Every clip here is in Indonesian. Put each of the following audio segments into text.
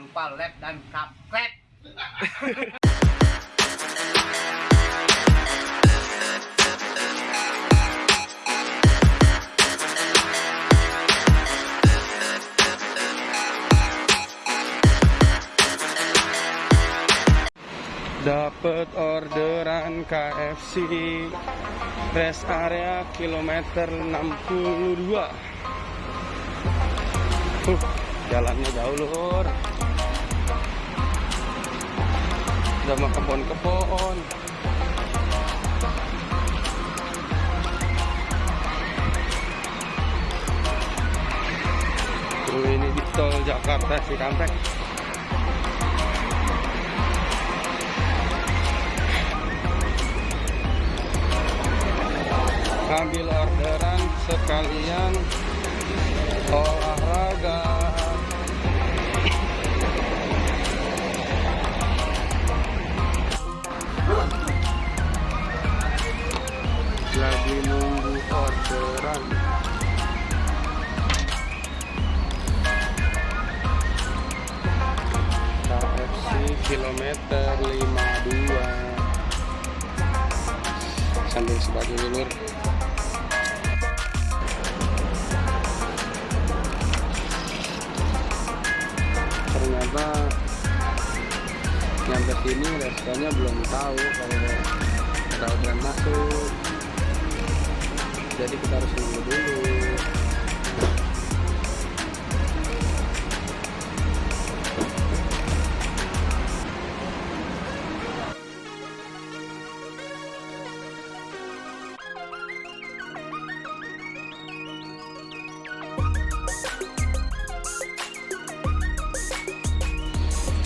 lupa lab dan subscribe. Dapat orderan KFC Rest area kilometer 62 uh, Jalannya jauh lur Sama kebon-kebon. Tuh ini di tol Jakarta Cikampek ambil orderan sekalian. Olahraga kilometer 52 sambil sebagai ulur ternyata nyampe sini restonya belum tahu kalau ada orderan masuk. Jadi kita harus nunggu dulu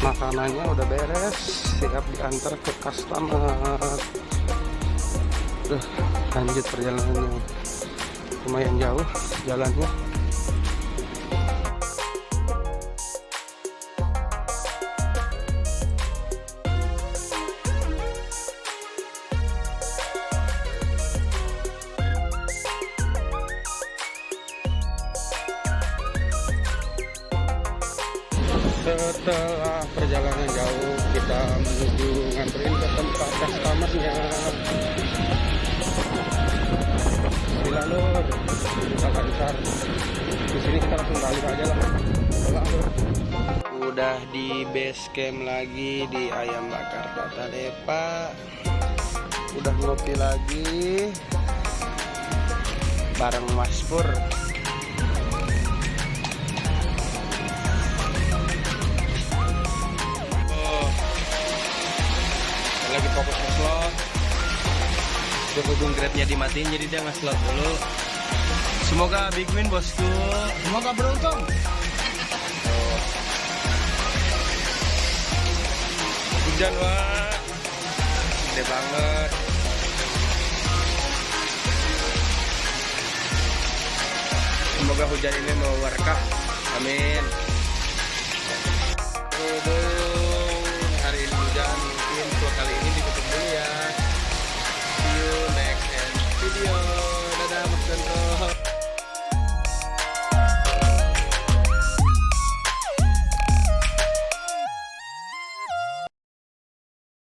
makanannya udah beres siap diantar ke customer. Duh, lanjut perjalanannya. Lumayan jauh jalannya setelah perjalanan jauh kita menuju nganterin ke tempat customernya. Lur kita lancar di sini kita langsung balik aja lah. Udah di base camp lagi di ayam bakar Tata Depa. Udah ngopi lagi bareng Mas Pur berhubung grabnya dimatiin jadi dia nge-slot dulu. Semoga big win bosku. Semoga beruntung. Hujan wah. Gede banget. Semoga hujan ini mau berkah amin. Berhubung